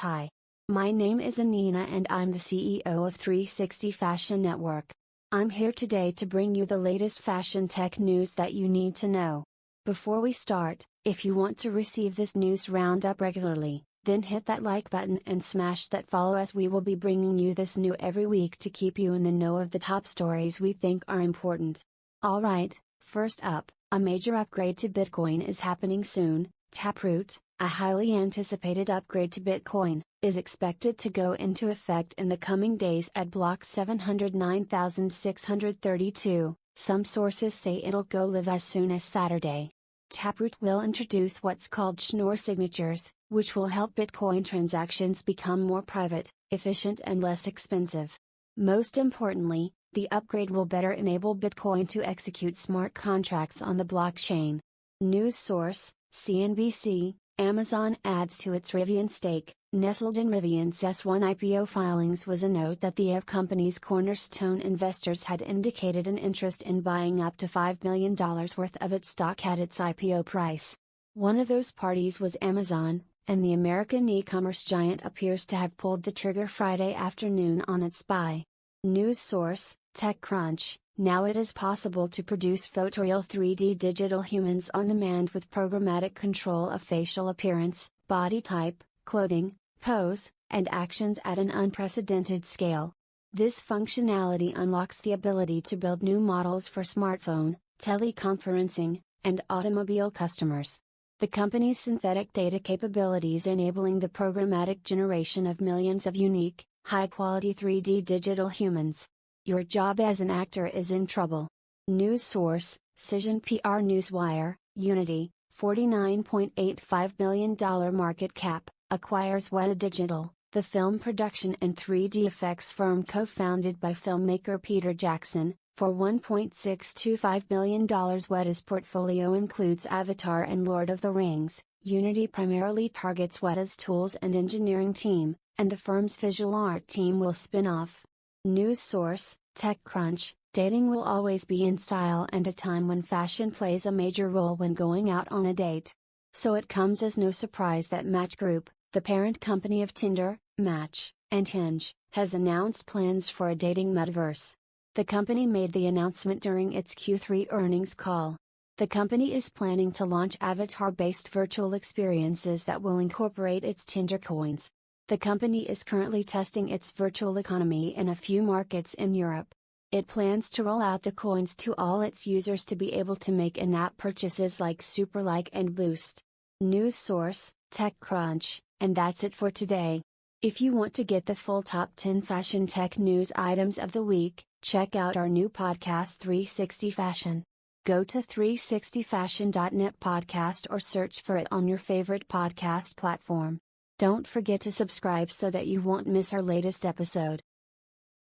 Hi. My name is Anina and I'm the CEO of 360 Fashion Network. I'm here today to bring you the latest fashion tech news that you need to know. Before we start, if you want to receive this news roundup regularly, then hit that like button and smash that follow as we will be bringing you this new every week to keep you in the know of the top stories we think are important. Alright, first up, a major upgrade to Bitcoin is happening soon. Taproot, a highly anticipated upgrade to Bitcoin, is expected to go into effect in the coming days at block 709,632. Some sources say it'll go live as soon as Saturday. Taproot will introduce what's called Schnorr signatures, which will help Bitcoin transactions become more private, efficient, and less expensive. Most importantly, the upgrade will better enable Bitcoin to execute smart contracts on the blockchain. News source CNBC Amazon adds to its Rivian stake. Nestled in Rivian's S1 IPO filings was a note that the air company's cornerstone investors had indicated an interest in buying up to $5 million worth of its stock at its IPO price. One of those parties was Amazon, and the American e-commerce giant appears to have pulled the trigger Friday afternoon on its buy. News source, TechCrunch, now it is possible to produce photoreal 3D digital humans on demand with programmatic control of facial appearance, body type, clothing, pose, and actions at an unprecedented scale. This functionality unlocks the ability to build new models for smartphone, teleconferencing, and automobile customers. The company's synthetic data capabilities enabling the programmatic generation of millions of unique, high quality 3D digital humans. Your job as an actor is in trouble. News source Cision PR Newswire Unity, $49.85 billion market cap, acquires Weta Digital, the film production and 3D effects firm co founded by filmmaker Peter Jackson, for $1.625 billion. Weta's portfolio includes Avatar and Lord of the Rings. Unity primarily targets Weta's tools and engineering team, and the firm's visual art team will spin off. News source TechCrunch Dating will always be in style and a time when fashion plays a major role when going out on a date. So it comes as no surprise that Match Group, the parent company of Tinder, Match, and Hinge, has announced plans for a dating metaverse. The company made the announcement during its Q3 earnings call. The company is planning to launch avatar based virtual experiences that will incorporate its Tinder coins. The company is currently testing its virtual economy in a few markets in Europe. It plans to roll out the coins to all its users to be able to make in app purchases like Superlike and Boost. News source TechCrunch, and that's it for today. If you want to get the full top 10 fashion tech news items of the week, check out our new podcast 360 Fashion. Go to 360fashion.net podcast or search for it on your favorite podcast platform. Don't forget to subscribe so that you won't miss our latest episode.